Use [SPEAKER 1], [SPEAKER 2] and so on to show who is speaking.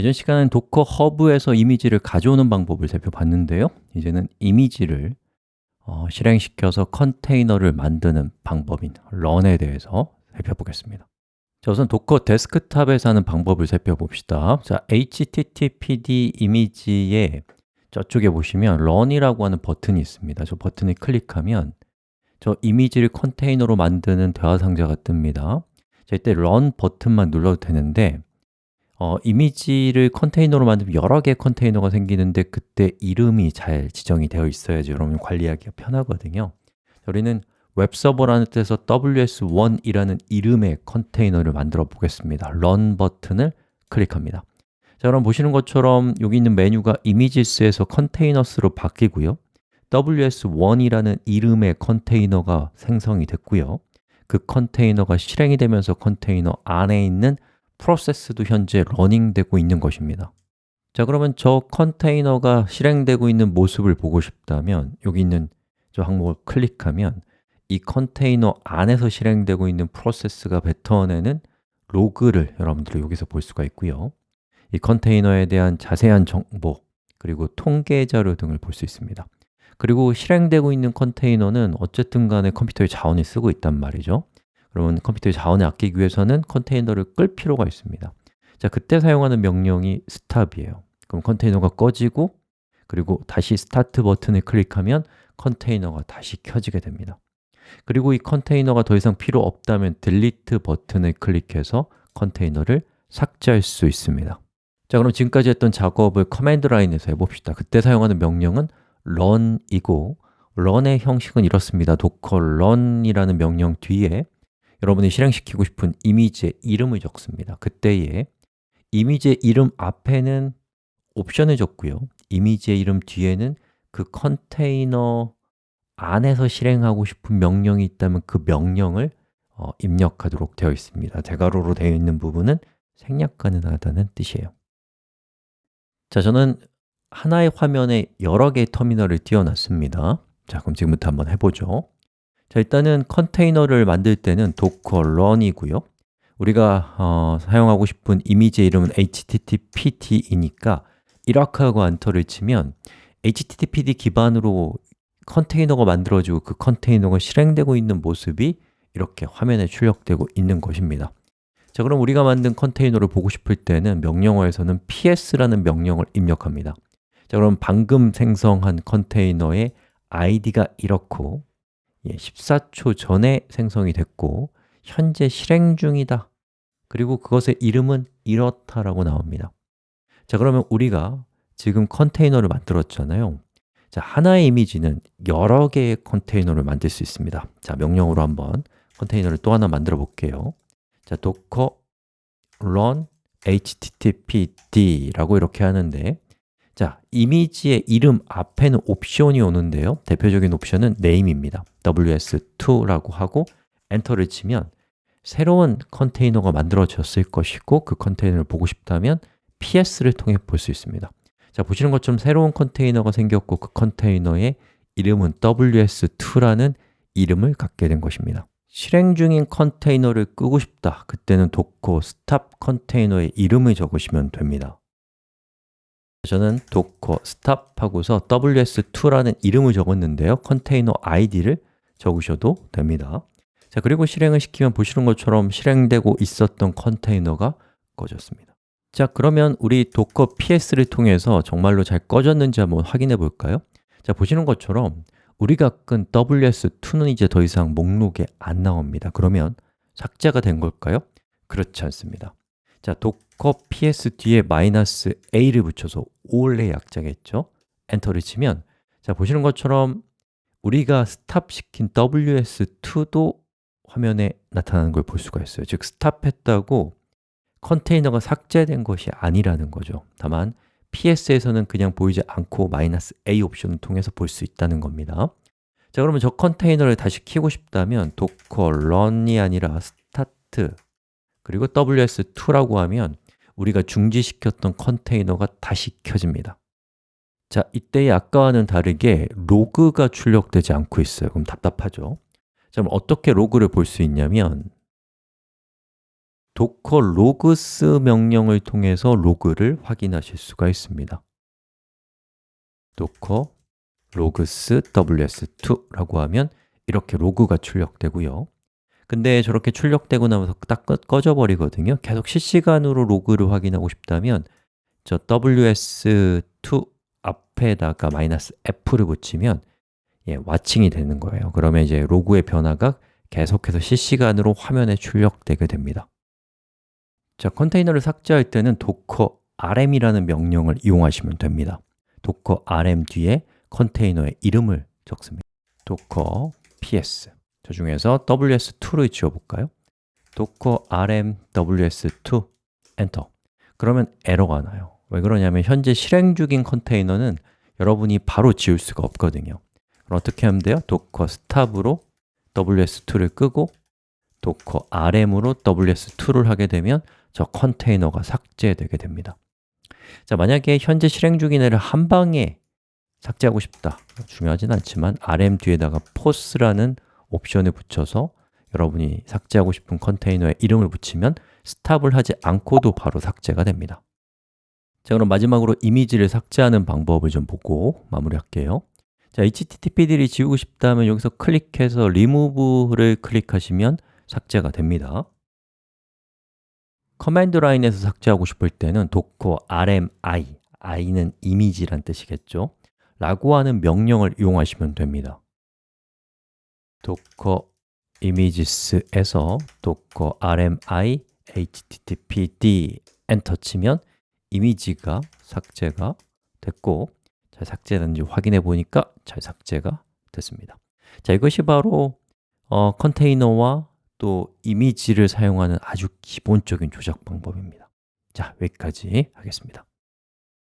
[SPEAKER 1] 이전 시간엔 도커 허브에서 이미지를 가져오는 방법을 살펴봤는데요. 이제는 이미지를 어, 실행시켜서 컨테이너를 만드는 방법인 run에 대해서 살펴보겠습니다. 자, 우선 도커 데스크탑에서 하는 방법을 살펴봅시다. 자, httpd 이미지에 저쪽에 보시면 run이라고 하는 버튼이 있습니다. 저 버튼을 클릭하면 저 이미지를 컨테이너로 만드는 대화 상자가 뜹니다. 자, 이때 run 버튼만 눌러도 되는데 어, 이미지를 컨테이너로 만들면 여러 개의 컨테이너가 생기는데 그때 이름이 잘 지정이 되어 있어야지 여러분 관리하기가 편하거든요. 우리는 웹서버라는 뜻에서 ws1이라는 이름의 컨테이너를 만들어 보겠습니다. run 버튼을 클릭합니다. 자, 그럼 보시는 것처럼 여기 있는 메뉴가 이미지스에서 컨테이너스로 바뀌고요. Ws1이라는 이름의 컨테이너가 생성이 됐고요. 그 컨테이너가 실행이 되면서 컨테이너 안에 있는 프로세스도 현재 러닝되고 있는 것입니다. 자 그러면 저 컨테이너가 실행되고 있는 모습을 보고 싶다면 여기 있는 저 항목을 클릭하면 이 컨테이너 안에서 실행되고 있는 프로세스가 뱉어내는 로그를 여러분들이 여기서 볼 수가 있고요. 이 컨테이너에 대한 자세한 정보 그리고 통계 자료 등을 볼 수 있습니다. 그리고 실행되고 있는 컨테이너는 어쨌든 간에 컴퓨터의 자원을 쓰고 있단 말이죠 그러면 컴퓨터의 자원을 아끼기 위해서는 컨테이너를 끌 필요가 있습니다. 자, 그때 사용하는 명령이 stop이에요. 그럼 컨테이너가 꺼지고 그리고 다시 start 버튼을 클릭하면 컨테이너가 다시 켜지게 됩니다. 그리고 이 컨테이너가 더 이상 필요 없다면 delete 버튼을 클릭해서 컨테이너를 삭제할 수 있습니다. 자, 그럼 지금까지 했던 작업을 command line에서 해봅시다. 그때 사용하는 명령은 run이고 run의 형식은 이렇습니다. docker run이라는 명령 뒤에 여러분이 실행시키고 싶은 이미지의 이름을 적습니다. 그때에 이미지의 이름 앞에는 옵션을 적고요. 이미지의 이름 뒤에는 그 컨테이너 안에서 실행하고 싶은 명령이 있다면 그 명령을 어, 입력하도록 되어 있습니다. 대괄호로 되어 있는 부분은 생략 가능하다는 뜻이에요. 자, 저는 하나의 화면에 여러 개의 터미널을 띄워놨습니다. 자, 그럼 지금부터 한번 해보죠 자, 일단은 컨테이너를 만들 때는 docker run이고요. 우리가 어, 사용하고 싶은 이미지의 이름은 httpd이니까 이렇게 하고 안터를 치면 httpd 기반으로 컨테이너가 만들어지고 그 컨테이너가 실행되고 있는 모습이 이렇게 화면에 출력되고 있는 것입니다. 자, 그럼 우리가 만든 컨테이너를 보고 싶을 때는 명령어에서는 ps라는 명령을 입력합니다. 자, 그럼 방금 생성한 컨테이너의 id가 이렇고 예, 14초 전에 생성이 됐고 현재 실행 중이다. 그리고 그것의 이름은 이렇다라고 나옵니다. 자 그러면 우리가 지금 컨테이너를 만들었잖아요. 자 하나의 이미지는 여러 개의 컨테이너를 만들 수 있습니다. 자 명령으로 한번 컨테이너를 또 하나 만들어 볼게요. 자 docker run httpd라고 이렇게 하는데 자, 이미지의 이름 앞에는 옵션이 오는데요. 대표적인 옵션은 name입니다. Ws2라고 하고 엔터를 치면 새로운 컨테이너가 만들어졌을 것이고 그 컨테이너를 보고 싶다면 ps를 통해 볼 수 있습니다. 자, 보시는 것처럼 새로운 컨테이너가 생겼고 그 컨테이너의 이름은 ws2라는 이름을 갖게 된 것입니다. 실행 중인 컨테이너를 끄고 싶다. 그때는 docker stop 컨테이너의 이름을 적으시면 됩니다 저는 docker stop 하고서 ws2라는 이름을 적었는데요. 컨테이너 id를 적으셔도 됩니다. 자 그리고 실행을 시키면 보시는 것처럼 실행되고 있었던 컨테이너가 꺼졌습니다. 자 그러면 우리 docker ps를 통해서 정말로 잘 꺼졌는지 한번 확인해 볼까요? 자 보시는 것처럼 우리가 끈 ws2는 이제 더 이상 목록에 안 나옵니다. 그러면 삭제가 된 걸까요? 그렇지 않습니다 자, docker ps 뒤에 마이너스 a를 붙여서 올의 약자겠죠? 엔터를 치면 자, 보시는 것처럼 우리가 스탑 시킨 ws2도 화면에 나타나는 걸 볼 수가 있어요. 즉, 스탑했다고 컨테이너가 삭제된 것이 아니라는 거죠. 다만 ps에서는 그냥 보이지 않고 마이너스 a 옵션을 통해서 볼 수 있다는 겁니다. 자, 그러면 저 컨테이너를 다시 키고 싶다면 docker run이 아니라 start 그리고 ws2라고 하면 우리가 중지시켰던 컨테이너가 다시 켜집니다. 자, 이때의 아까와는 다르게 로그가 출력되지 않고 있어요. 그럼 답답하죠? 자, 그럼 어떻게 로그를 볼 수 있냐면 docker logs 명령을 통해서 로그를 확인하실 수가 있습니다. docker logs ws2라고 하면 이렇게 로그가 출력되고요 근데 저렇게 출력되고 나면서 딱 꺼져 버리거든요. 계속 실시간으로 로그를 확인하고 싶다면 저 ws2 앞에다가 마이너스 f를 붙이면 예, 와칭이 되는 거예요. 그러면 이제 로그의 변화가 계속해서 실시간으로 화면에 출력되게 됩니다. 자, 컨테이너를 삭제할 때는 docker rm이라는 명령을 이용하시면 됩니다. docker rm 뒤에 컨테이너의 이름을 적습니다. docker ps 저 중에서 ws2를 지워볼까요? docker rm ws2 엔터 그러면 에러가 나요. 왜 그러냐면 현재 실행 중인 컨테이너는 여러분이 바로 지울 수가 없거든요. 그럼 어떻게 하면 돼요? docker stop으로 ws2를 끄고 docker rm으로 ws2를 하게 되면 저 컨테이너가 삭제되게 됩니다. 자, 만약에 현재 실행 중인 애를 한 방에 삭제하고 싶다. 중요하진 않지만 rm 뒤에다가 force라는 옵션을 붙여서 여러분이 삭제하고 싶은 컨테이너에 이름을 붙이면 스탑을 하지 않고도 바로 삭제가 됩니다. 자, 그럼 마지막으로 이미지를 삭제하는 방법을 좀 보고 마무리할게요. 자, httpd를 지우고 싶다면 여기서 클릭해서 remove를 클릭하시면 삭제가 됩니다. command line에서 삭제하고 싶을 때는 docker rmi, i는 이미지란 뜻이겠죠? 라고 하는 명령을 이용하시면 됩니다 docker images에서 docker rmi httpd 엔터 치면 이미지가 삭제가 됐고 잘 삭제됐는지 확인해 보니까 잘 삭제가 됐습니다. 자, 이것이 바로 어, 컨테이너와 또 이미지를 사용하는 아주 기본적인 조작 방법입니다. 자, 여기까지 하겠습니다